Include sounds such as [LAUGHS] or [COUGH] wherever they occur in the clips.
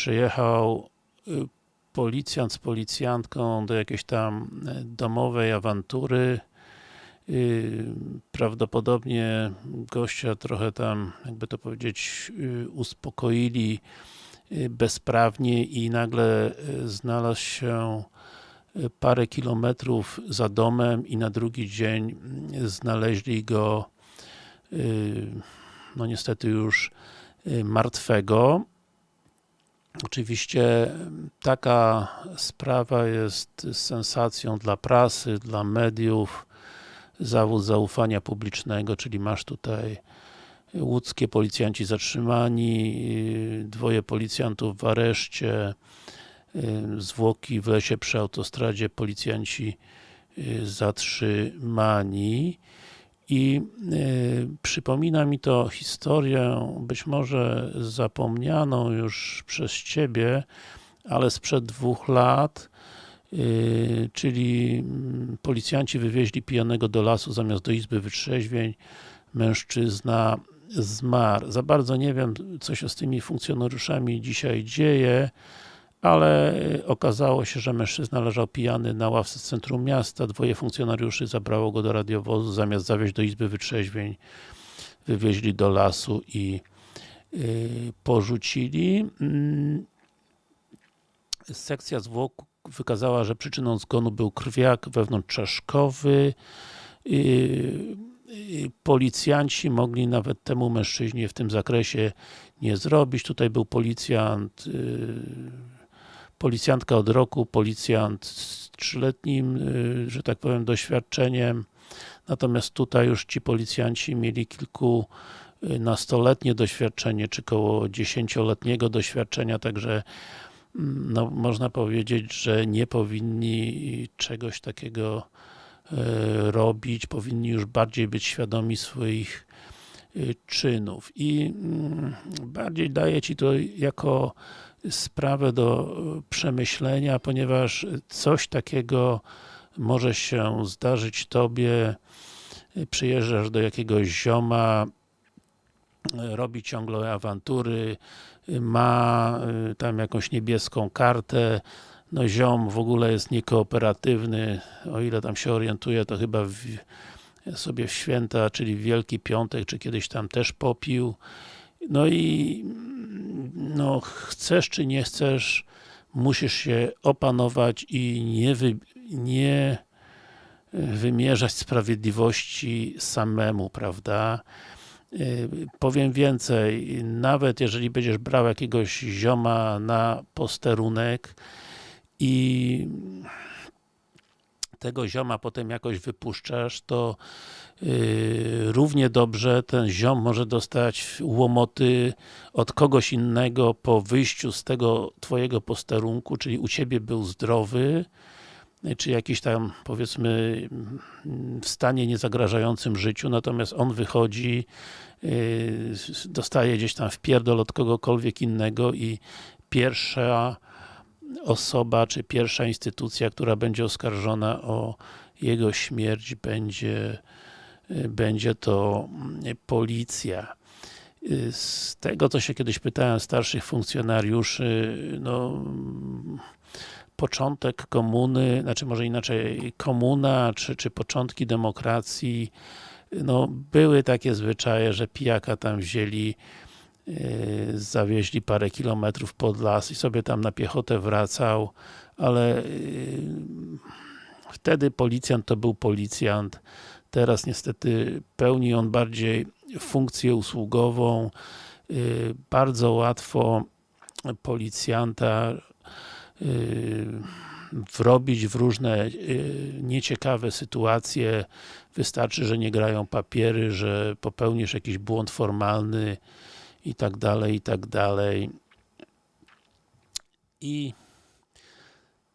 przyjechał y, policjant z policjantką do jakiejś tam e, domowej awantury. Y, prawdopodobnie gościa trochę tam, jakby to powiedzieć, y, uspokoili bezprawnie i nagle znalazł się parę kilometrów za domem i na drugi dzień znaleźli go no niestety już martwego. Oczywiście taka sprawa jest sensacją dla prasy, dla mediów, zawód zaufania publicznego, czyli masz tutaj łódzkie policjanci zatrzymani, dwoje policjantów w areszcie, zwłoki w lesie przy autostradzie, policjanci zatrzymani i y, przypomina mi to historię, być może zapomnianą już przez Ciebie, ale sprzed dwóch lat, y, czyli mm, policjanci wywieźli pijanego do lasu zamiast do izby wytrzeźwień, mężczyzna zmarł. Za bardzo nie wiem, co się z tymi funkcjonariuszami dzisiaj dzieje, ale okazało się, że mężczyzna leżał pijany na ławce z centrum miasta, dwoje funkcjonariuszy zabrało go do radiowozu, zamiast zawieźć do izby wytrzeźwień, wywieźli do lasu i yy, porzucili. Yy. Sekcja zwłok wykazała, że przyczyną zgonu był krwiak wewnątrzczaszkowy. Yy, policjanci mogli nawet temu mężczyźnie w tym zakresie nie zrobić. Tutaj był policjant policjantka od roku, policjant z trzyletnim, y, że tak powiem, doświadczeniem. Natomiast tutaj już ci policjanci mieli kilku nastoletnie doświadczenie, czy koło dziesięcioletniego doświadczenia, także mm, no, można powiedzieć, że nie powinni czegoś takiego y, robić, powinni już bardziej być świadomi swoich y, czynów i mm, bardziej daje Ci to jako sprawę do przemyślenia, ponieważ coś takiego może się zdarzyć Tobie, przyjeżdżasz do jakiegoś zioma, robi ciągle awantury, ma y, tam jakąś niebieską kartę, no ziom w ogóle jest niekooperatywny, o ile tam się orientuje, to chyba w, sobie w święta, czyli w Wielki Piątek, czy kiedyś tam też popił, no i no, chcesz czy nie chcesz, musisz się opanować i nie, wy, nie wymierzać sprawiedliwości samemu, prawda? Y, powiem więcej, nawet jeżeli będziesz brał jakiegoś zioma na posterunek i tego zioma potem jakoś wypuszczasz, to równie dobrze ten ziom może dostać łomoty od kogoś innego po wyjściu z tego twojego posterunku, czyli u ciebie był zdrowy, czy jakiś tam, powiedzmy, w stanie niezagrażającym życiu, natomiast on wychodzi, yy, dostaje gdzieś tam wpierdol od kogokolwiek innego i pierwsza osoba, czy pierwsza instytucja, która będzie oskarżona o jego śmierć będzie będzie to mm, policja. Z tego, co się kiedyś pytałem starszych funkcjonariuszy, no początek komuny, znaczy może inaczej, komuna, czy, czy początki demokracji, no były takie zwyczaje, że pijaka tam wzięli, yy, zawieźli parę kilometrów pod las i sobie tam na piechotę wracał, ale yy, wtedy policjant to był policjant, Teraz niestety pełni on bardziej funkcję usługową. Y, bardzo łatwo policjanta y, wrobić w różne y, nieciekawe sytuacje. Wystarczy, że nie grają papiery, że popełnisz jakiś błąd formalny i tak dalej, i tak dalej. I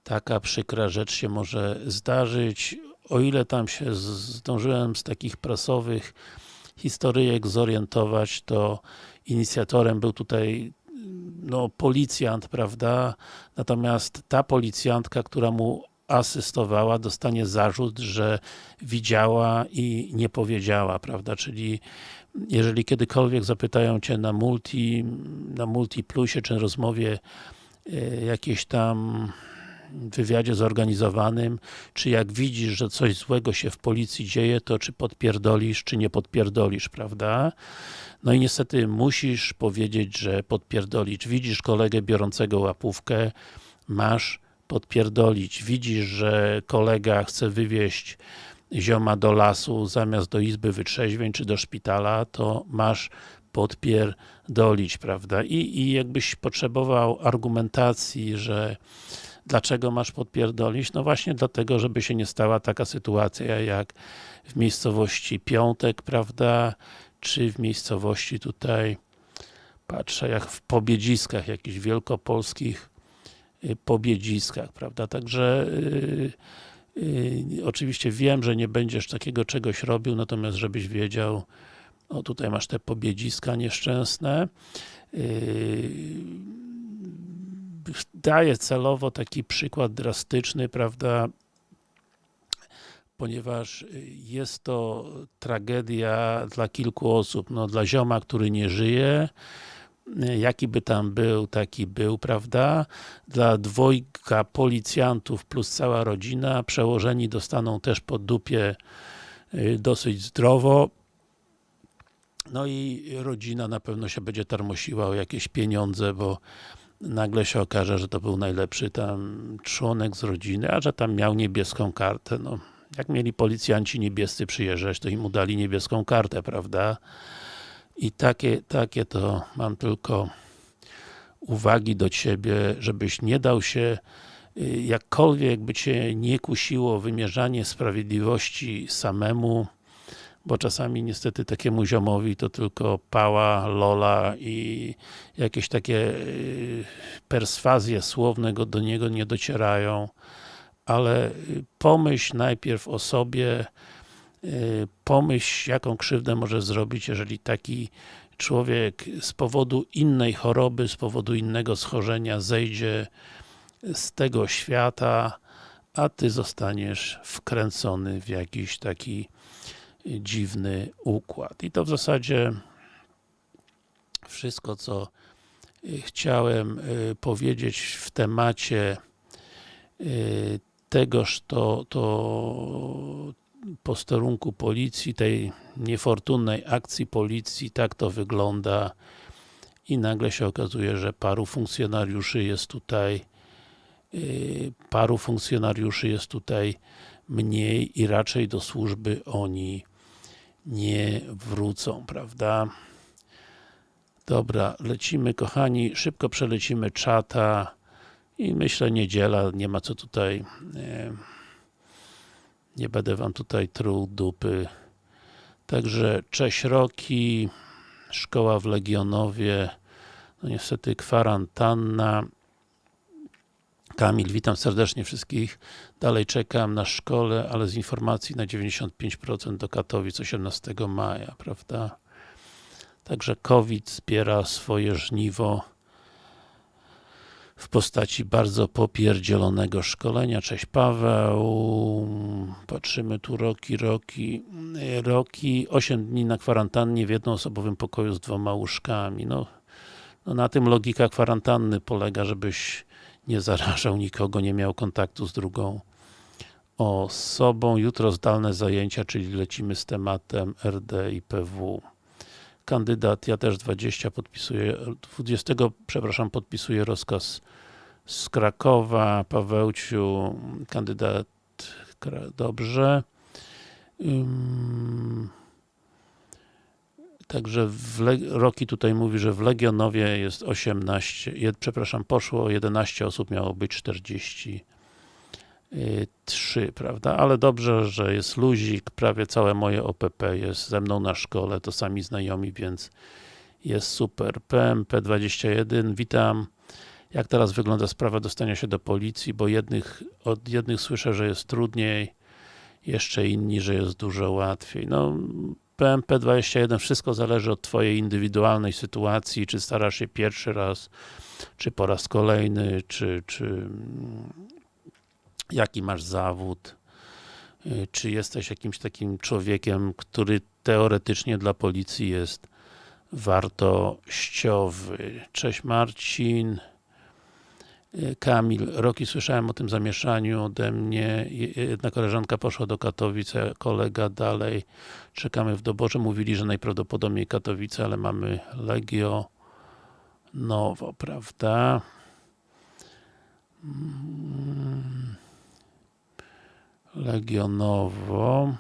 taka przykra rzecz się może zdarzyć o ile tam się zdążyłem z takich prasowych historyjek zorientować, to inicjatorem był tutaj no, policjant, prawda? Natomiast ta policjantka, która mu asystowała, dostanie zarzut, że widziała i nie powiedziała, prawda? Czyli jeżeli kiedykolwiek zapytają Cię na multi, na multiplusie, czy rozmowie e, jakiejś tam wywiadzie zorganizowanym, czy jak widzisz, że coś złego się w policji dzieje, to czy podpierdolisz, czy nie podpierdolisz, prawda? No i niestety musisz powiedzieć, że podpierdolisz. Widzisz kolegę biorącego łapówkę, masz podpierdolić. Widzisz, że kolega chce wywieźć zioma do lasu zamiast do izby wytrzeźwień czy do szpitala, to masz podpierdolić, prawda? I, I jakbyś potrzebował argumentacji, że dlaczego masz podpierdolić? No właśnie dlatego, żeby się nie stała taka sytuacja jak w miejscowości Piątek, prawda? Czy w miejscowości tutaj patrzę jak w Pobiedziskach, jakichś wielkopolskich y, Pobiedziskach, prawda? Także yy, Yy, oczywiście wiem, że nie będziesz takiego czegoś robił, natomiast żebyś wiedział, o tutaj masz te pobiedziska nieszczęsne. Yy, daję celowo taki przykład drastyczny, prawda, ponieważ jest to tragedia dla kilku osób. No, dla zioma, który nie żyje, jaki by tam był, taki był, prawda? Dla dwojga policjantów plus cała rodzina, przełożeni dostaną też po dupie y, dosyć zdrowo. No i rodzina na pewno się będzie tarmosiła o jakieś pieniądze, bo nagle się okaże, że to był najlepszy tam członek z rodziny, a że tam miał niebieską kartę, no. Jak mieli policjanci niebiescy przyjeżdżać, to im udali niebieską kartę, prawda? I takie, takie to mam tylko uwagi do Ciebie, żebyś nie dał się y, jakkolwiek by Cię nie kusiło wymierzanie sprawiedliwości samemu, bo czasami niestety takiemu ziomowi to tylko pała, lola i jakieś takie y, perswazje słowne do niego nie docierają, ale y, pomyśl najpierw o sobie, Y, pomyśl, jaką krzywdę może zrobić, jeżeli taki człowiek z powodu innej choroby, z powodu innego schorzenia zejdzie z tego świata, a ty zostaniesz wkręcony w jakiś taki dziwny układ. I to w zasadzie wszystko, co chciałem y, powiedzieć w temacie y, tegoż to, to posterunku policji, tej niefortunnej akcji policji, tak to wygląda i nagle się okazuje, że paru funkcjonariuszy jest tutaj paru funkcjonariuszy jest tutaj mniej i raczej do służby oni nie wrócą, prawda? Dobra, lecimy kochani, szybko przelecimy czata i myślę niedziela, nie ma co tutaj yy, nie będę wam tutaj truł dupy. Także cześć Roki, szkoła w Legionowie, no niestety kwarantanna. Kamil, witam serdecznie wszystkich. Dalej czekam na szkole, ale z informacji na 95% do Katowic 18 maja, prawda? Także COVID zbiera swoje żniwo w postaci bardzo popierdzielonego szkolenia. Cześć Paweł, patrzymy tu roki, roki, roki, 8 dni na kwarantannie w jednoosobowym pokoju z dwoma łóżkami. No, no na tym logika kwarantanny polega, żebyś nie zarażał nikogo, nie miał kontaktu z drugą osobą. Jutro zdalne zajęcia, czyli lecimy z tematem RD i PW kandydat, ja też 20 podpisuję, 20, przepraszam, podpisuję rozkaz z Krakowa, Pawełciu, kandydat, dobrze. Um, także w Roki tutaj mówi, że w Legionowie jest 18, jed, przepraszam, poszło 11 osób, miało być 40 3, prawda? Ale dobrze, że jest luzik, prawie całe moje OPP jest ze mną na szkole, to sami znajomi, więc jest super. PMP21, witam. Jak teraz wygląda sprawa dostania się do policji, bo jednych, od jednych słyszę, że jest trudniej, jeszcze inni, że jest dużo łatwiej. No, PMP21, wszystko zależy od Twojej indywidualnej sytuacji, czy starasz się pierwszy raz, czy po raz kolejny, czy, czy jaki masz zawód, y, czy jesteś jakimś takim człowiekiem, który teoretycznie dla policji jest wartościowy. Cześć Marcin. Y, Kamil, Roki, słyszałem o tym zamieszaniu ode mnie. Jedna koleżanka poszła do Katowic, a kolega dalej. Czekamy w doborze. Mówili, że najprawdopodobniej Katowice, ale mamy Legio Nowo, prawda? Mm. Legionowo.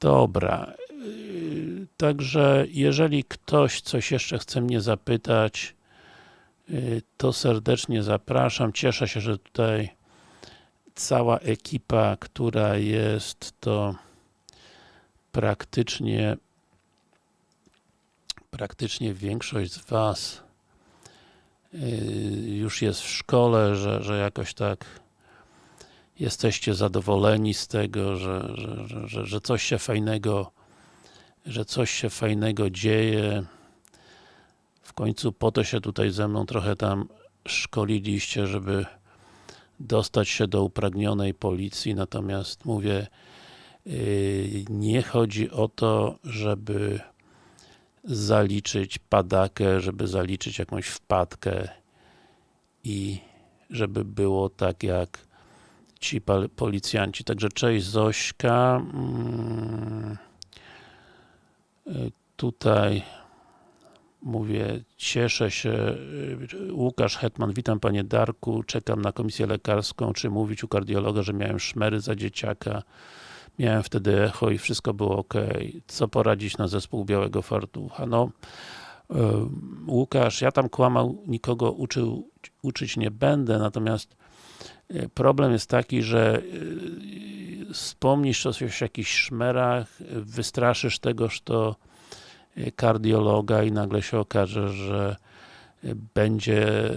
Dobra. Yy, Także jeżeli ktoś coś jeszcze chce mnie zapytać, to serdecznie zapraszam. Cieszę się, że tutaj cała ekipa, która jest, to praktycznie praktycznie większość z Was yy, już jest w szkole, że, że jakoś tak jesteście zadowoleni z tego, że, że, że, że coś się fajnego że coś się fajnego dzieje. Końcu po to się tutaj ze mną trochę tam szkoliliście, żeby dostać się do upragnionej policji, natomiast mówię, yy, nie chodzi o to, żeby zaliczyć padakę, żeby zaliczyć jakąś wpadkę i żeby było tak jak ci policjanci. Także cześć Zośka. Mm, tutaj mówię, cieszę się. Łukasz Hetman, witam panie Darku, czekam na komisję lekarską, czy mówić u kardiologa, że miałem szmery za dzieciaka. Miałem wtedy echo i wszystko było ok. Co poradzić na zespół białego fartucha? No, Łukasz, ja tam kłamał, nikogo uczył, uczyć nie będę, natomiast e, problem jest taki, że e, wspomnisz coś o jakichś szmerach, wystraszysz tegoż to kardiologa i nagle się okaże, że będzie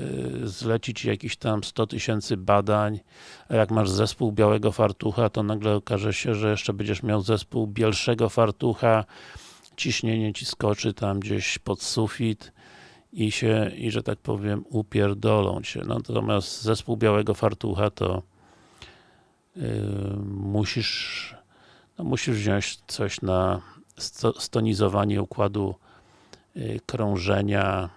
zlecić jakiś tam 100 tysięcy badań, a jak masz zespół białego fartucha, to nagle okaże się, że jeszcze będziesz miał zespół bielszego fartucha, ciśnienie ci skoczy tam gdzieś pod sufit i się, i że tak powiem, upierdolą cię. Natomiast zespół białego fartucha to yy, musisz no, musisz wziąć coś na stonizowanie układu yy, krążenia,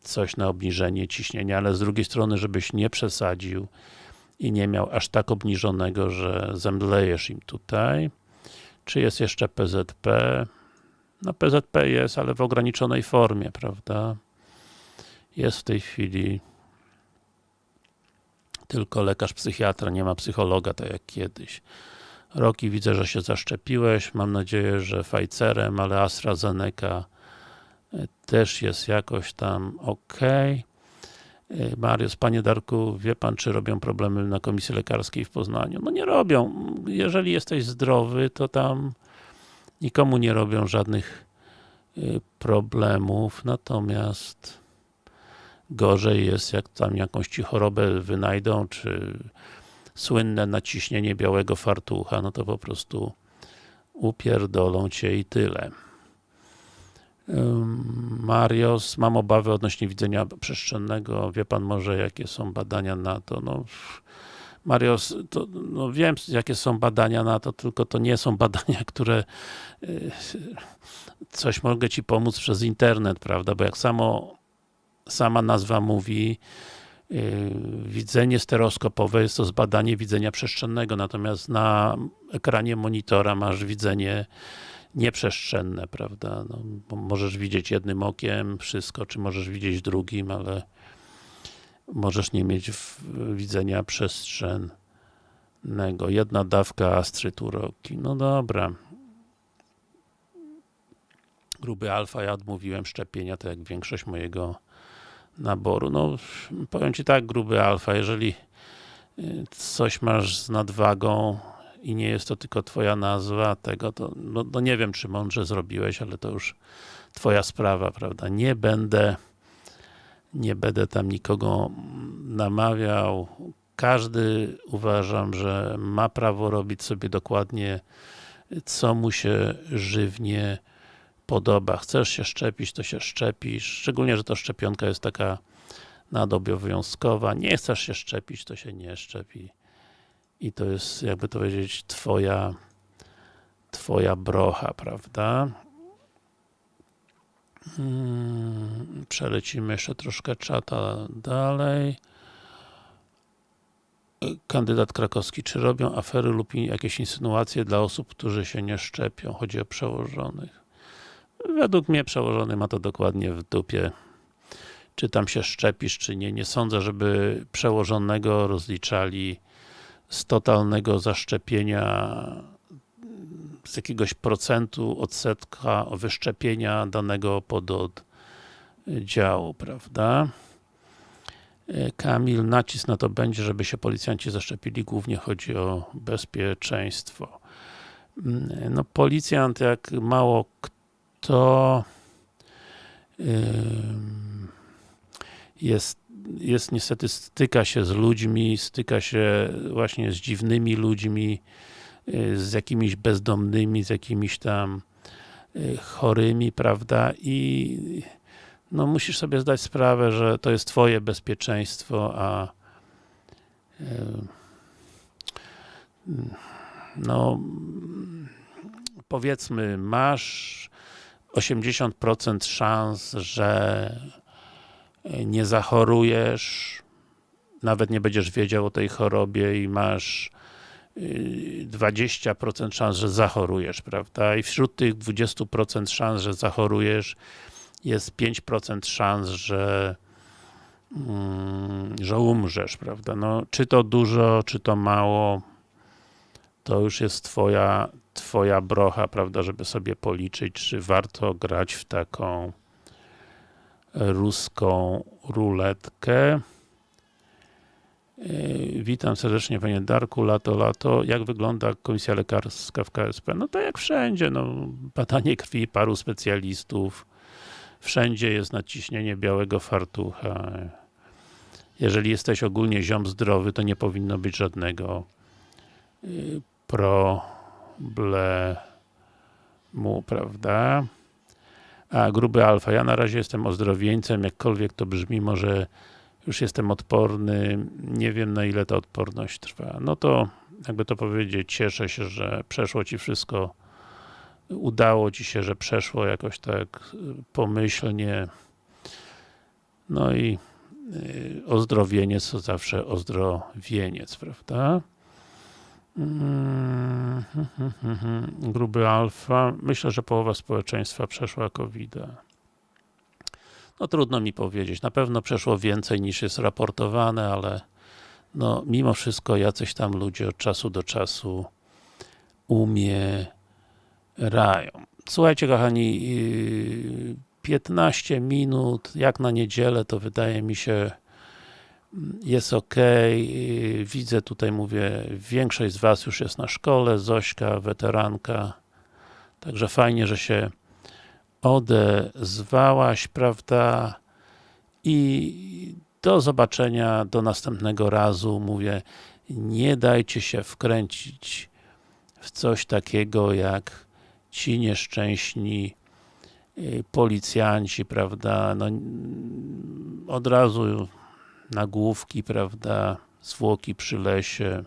coś na obniżenie ciśnienia, ale z drugiej strony, żebyś nie przesadził i nie miał aż tak obniżonego, że zemdlejesz im tutaj. Czy jest jeszcze PZP? No PZP jest, ale w ograniczonej formie, prawda? Jest w tej chwili tylko lekarz psychiatra, nie ma psychologa, tak jak kiedyś. Roki, widzę, że się zaszczepiłeś, mam nadzieję, że Pfizerem, ale AstraZeneca e, też jest jakoś tam ok. Mariusz, Panie Darku, wie Pan, czy robią problemy na komisji lekarskiej w Poznaniu? No nie robią. Jeżeli jesteś zdrowy, to tam nikomu nie robią żadnych y, problemów, natomiast gorzej jest, jak tam jakąś ci chorobę wynajdą, czy słynne naciśnienie białego fartucha, no to po prostu upierdolą cię i tyle. Marios, mam obawy odnośnie widzenia przestrzennego. Wie pan może, jakie są badania na to? No, Marios, to, no wiem, jakie są badania na to, tylko to nie są [LAUGHS] badania, które y, coś mogę ci pomóc przez internet, prawda? Bo jak samo, sama nazwa mówi, widzenie stereoskopowe jest to zbadanie widzenia przestrzennego, natomiast na ekranie monitora masz widzenie nieprzestrzenne, prawda? No, możesz widzieć jednym okiem wszystko, czy możesz widzieć drugim, ale możesz nie mieć widzenia przestrzennego. Jedna dawka astryturoki. No dobra. Gruby alfa, ja odmówiłem szczepienia, tak jak większość mojego naboru. No, powiem Ci tak, gruby alfa, jeżeli y, coś masz z nadwagą i nie jest to tylko Twoja nazwa tego, to no, no nie wiem, czy mądrze zrobiłeś, ale to już Twoja sprawa, prawda? Nie będę nie będę tam nikogo namawiał. Każdy uważam, że ma prawo robić sobie dokładnie co mu się żywnie podoba. Chcesz się szczepić, to się szczepisz. Szczególnie, że ta szczepionka jest taka nadobowiązkowa. Nie chcesz się szczepić, to się nie szczepi. I to jest, jakby to powiedzieć, twoja twoja brocha, prawda? Hmm, przelecimy jeszcze troszkę czata dalej. Kandydat krakowski, czy robią afery lub jakieś insynuacje dla osób, którzy się nie szczepią? Chodzi o przełożonych. Według mnie przełożony ma to dokładnie w dupie. Czy tam się szczepisz, czy nie. Nie sądzę, żeby przełożonego rozliczali z totalnego zaszczepienia z jakiegoś procentu odsetka wyszczepienia danego pododdziału, prawda? Kamil, nacisk na to będzie, żeby się policjanci zaszczepili, głównie chodzi o bezpieczeństwo. No policjant, jak mało kto jest, jest niestety, styka się z ludźmi, styka się właśnie z dziwnymi ludźmi, z jakimiś bezdomnymi, z jakimiś tam chorymi, prawda, i no musisz sobie zdać sprawę, że to jest twoje bezpieczeństwo, a no powiedzmy masz 80% szans, że nie zachorujesz, nawet nie będziesz wiedział o tej chorobie i masz 20% szans, że zachorujesz, prawda? I wśród tych 20% szans, że zachorujesz, jest 5% szans, że mm, że umrzesz, prawda? No, czy to dużo, czy to mało, to już jest twoja, twoja brocha, prawda, żeby sobie policzyć, czy warto grać w taką ruską ruletkę. Witam serdecznie Panie Darku, lato, lato. Jak wygląda komisja lekarska w KSP? No to jak wszędzie, no, badanie krwi paru specjalistów, wszędzie jest nadciśnienie białego fartucha. Jeżeli jesteś ogólnie ziom zdrowy, to nie powinno być żadnego problemu, prawda? A gruby alfa, ja na razie jestem ozdrowieńcem, jakkolwiek to brzmi, może już jestem odporny, nie wiem na ile ta odporność trwa. No to, jakby to powiedzieć, cieszę się, że przeszło Ci wszystko, udało Ci się, że przeszło jakoś tak pomyślnie. No i y, ozdrowieniec to zawsze ozdrowieniec, prawda? Mm, gruby alfa. Myślę, że połowa społeczeństwa przeszła covid -a. No trudno mi powiedzieć. Na pewno przeszło więcej niż jest raportowane, ale no mimo wszystko jacyś tam ludzie od czasu do czasu umierają. Słuchajcie kochani, 15 minut, jak na niedzielę, to wydaje mi się jest ok, widzę tutaj, mówię, większość z Was już jest na szkole, Zośka, weteranka, także fajnie, że się odezwałaś, prawda, i do zobaczenia, do następnego razu, mówię, nie dajcie się wkręcić w coś takiego, jak ci nieszczęśni y, policjanci, prawda, no od razu nagłówki, prawda, zwłoki przy lesie.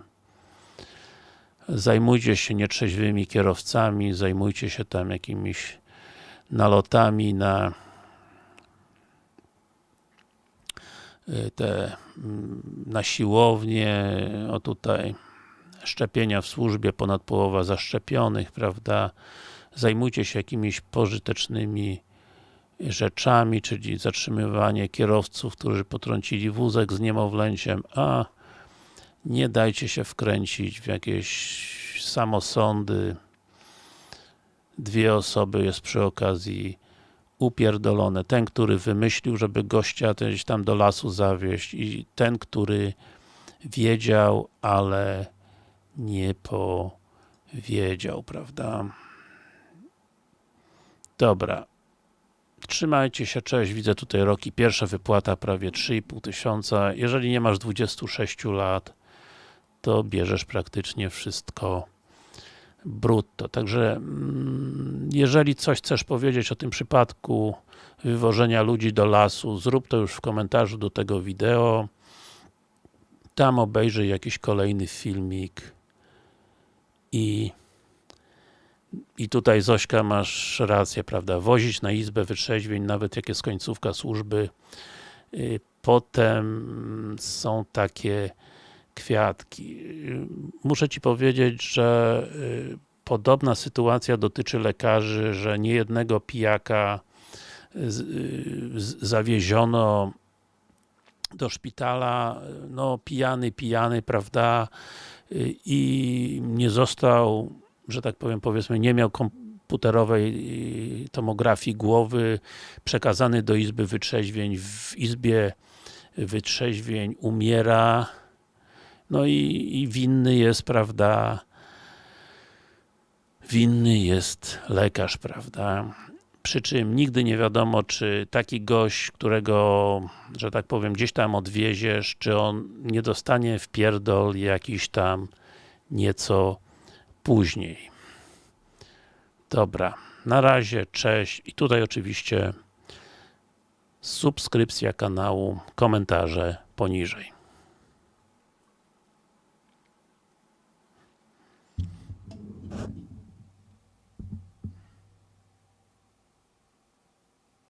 Zajmujcie się nietrzeźwymi kierowcami, zajmujcie się tam jakimiś nalotami na y, te mm, na siłownię, o tutaj szczepienia w służbie, ponad połowa zaszczepionych, prawda, zajmujcie się jakimiś pożytecznymi rzeczami, czyli zatrzymywanie kierowców, którzy potrącili wózek z niemowlęciem, a nie dajcie się wkręcić w jakieś samosądy. Dwie osoby jest przy okazji upierdolone. Ten, który wymyślił, żeby gościa gdzieś tam do lasu zawieść i ten, który wiedział, ale nie powiedział, prawda? Dobra. Trzymajcie się, cześć, widzę tutaj roki, pierwsza wypłata prawie 3,5 tysiąca. Jeżeli nie masz 26 lat, to bierzesz praktycznie wszystko brutto. Także mm, jeżeli coś chcesz powiedzieć o tym przypadku wywożenia ludzi do lasu, zrób to już w komentarzu do tego wideo. Tam obejrzyj jakiś kolejny filmik i I tutaj Zośka masz rację, prawda, wozić na izbę wytrzeźwień, nawet jak jest końcówka służby. Y, Potem są takie kwiatki. Y, Muszę Ci powiedzieć, że y, podobna sytuacja dotyczy lekarzy, że niejednego pijaka z, y, z, zawieziono do szpitala, no pijany, pijany, prawda, i nie został, że tak powiem, powiedzmy, nie miał komputerowej y, tomografii głowy, przekazany do izby wytrzeźwień, w izbie wytrzeźwień umiera, no i, i winny jest, prawda, winny jest lekarz, prawda, przy czym nigdy nie wiadomo, czy taki gość, którego, że tak powiem, gdzieś tam odwieziesz, czy on nie dostanie w pierdol jakiś tam nieco później. Dobra, na razie, cześć i tutaj oczywiście subskrypcja kanału, komentarze poniżej.